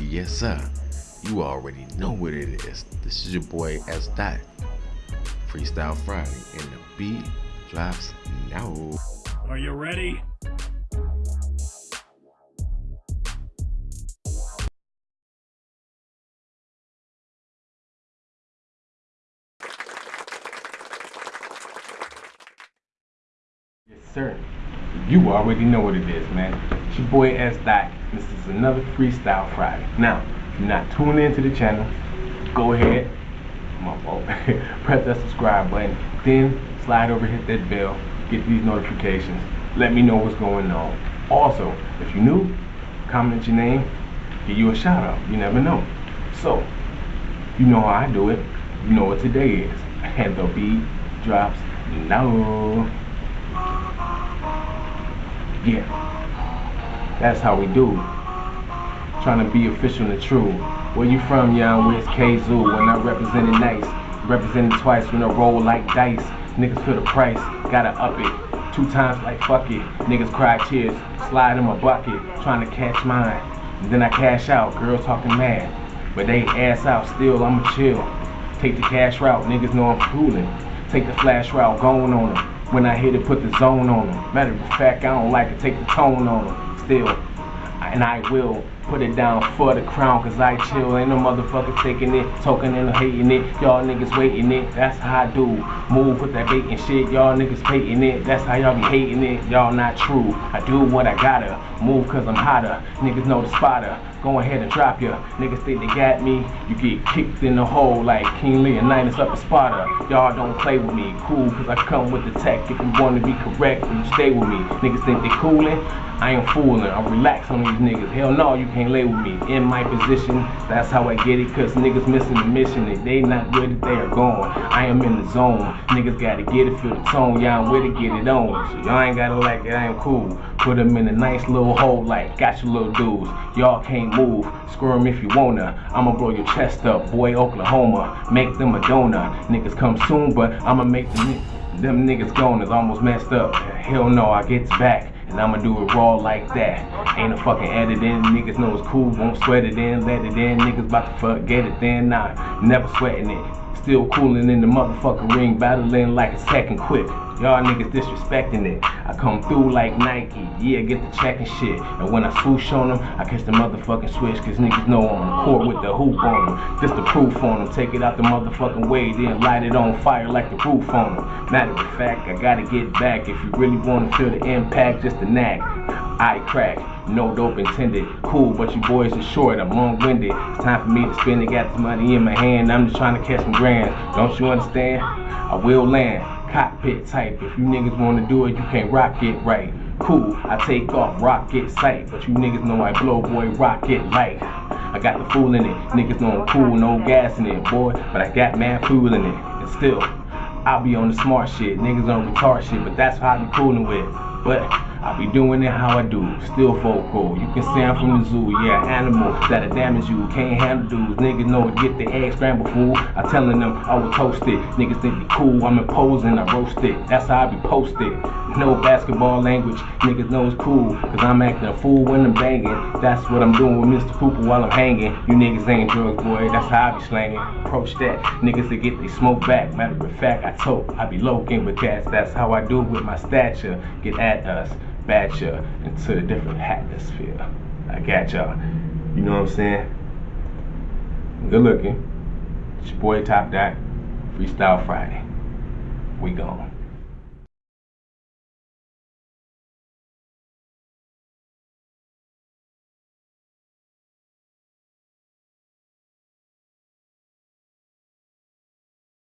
Yes, sir. You already know what it is. This is your boy S. Dot. Freestyle Friday, and the beat drops now. Are you ready? Yes, sir. You already know what it is, man. It's your boy S. Dot. This is another Freestyle Friday. Now, if you're not tuned into the channel, go ahead. My fault. Press that subscribe button. Then slide over, hit that bell, get these notifications. Let me know what's going on. Also, if you're new, comment your name, give you a shout out. You never know. So, you know how I do it. You know what today is. And the beat drops now. Yeah. That's how we do. Trying to be official and true. Where you from, young? Where's K-Zoo? When I represented nice. Represented twice when I roll like dice. Niggas feel the price. Gotta up it. Two times like fuck it. Niggas cry tears. Slide in my bucket. Trying to catch mine. And then I cash out. Girls talking mad. But they ass out still. I'ma chill. Take the cash route. Niggas know I'm fooling. Take the flash route. Going on them. When I hit it, put the zone on them. Matter of fact, I don't like to take the tone on them. Still, and I will put it down for the crown, cause I chill. Ain't no motherfucker taking it, talking and hating it. Y'all niggas waiting it, that's how I do. Move with that bait and shit, y'all niggas hating it. That's how y'all be hating it, y'all not true. I do what I gotta, move cause I'm hotter. Niggas know the spotter. Go ahead and drop ya. Niggas think they got me. You get kicked in the hole like King Leonidas up in Sparta. Y'all don't play with me. Cool, cause I come with the tech. If you wanna be correct, then you stay with me. Niggas think they coolin'. I ain't fooling. I'm relaxed on these niggas. Hell no, you can't lay with me. In my position, that's how I get it. Cause niggas missing the mission. If they not where they are going, I am in the zone. Niggas gotta get it, feel the tone. Y'all I'm with it, get it on. So y'all ain't gotta like it, I am cool. Put them in a nice little hole like, got your little dudes. Y'all can't move. Squirm if you wanna. I'ma blow your chest up, boy, Oklahoma. Make them a donor. Niggas come soon, but I'ma make them, them niggas gone is almost messed up. Hell no, I gets back. And I'ma do it raw like that. Ain't a fucking edit in, Niggas know it's cool, won't sweat it in, let it in. Niggas about to forget it then. Nah, never sweating it. Still cooling in the motherfucking ring, battling like a second quick. Y'all niggas disrespecting it. I come through like Nike, yeah, get the check and shit. And when I swoosh on them, I catch the motherfucking switch, cause niggas know I'm on the court with the hoop on them. Just the proof on them, take it out the motherfucking way, then light it on fire like the roof on them. Matter of fact, I gotta get back if you really wanna feel the impact, just a knack. I crack, no dope intended. Cool, but you boys are short, I'm long-winded. It's time for me to spend it, got this money in my hand. I'm just trying to catch some grand. Don't you understand? I will land cockpit type. If you niggas wanna do it, you can't rock it right. Cool, I take off, rocket sight. But you niggas know I blow, boy, rocket light. I got the fool in it. Niggas know I'm cool, no gas in it, boy. But I got mad fool in it. And still, I'll be on the smart shit. Niggas on retard shit, but that's how I be coolin' with. But I be doing it how I do, still vocal. You can say I'm from the zoo, yeah, animal that'll damage you. Can't handle dudes, niggas know to get the egg scrambled fool. I telling them I will toast it. Niggas think they cool, I'm imposing, I roast it. That's how I be posted. No basketball language, niggas know it's cool. Cause I'm acting a fool when I'm banging. That's what I'm doing with Mr. Pooper while I'm hanging. You niggas ain't drugs, boy, that's how I be slanging. Approach that, niggas to get they smoke back. Matter of fact, I told I be loking with cats. That's how I do with my stature. Get at us batch you into a different atmosphere. I got y'all. You know what I'm saying? Good looking. It's your boy Top Dot. Freestyle Friday. We gone.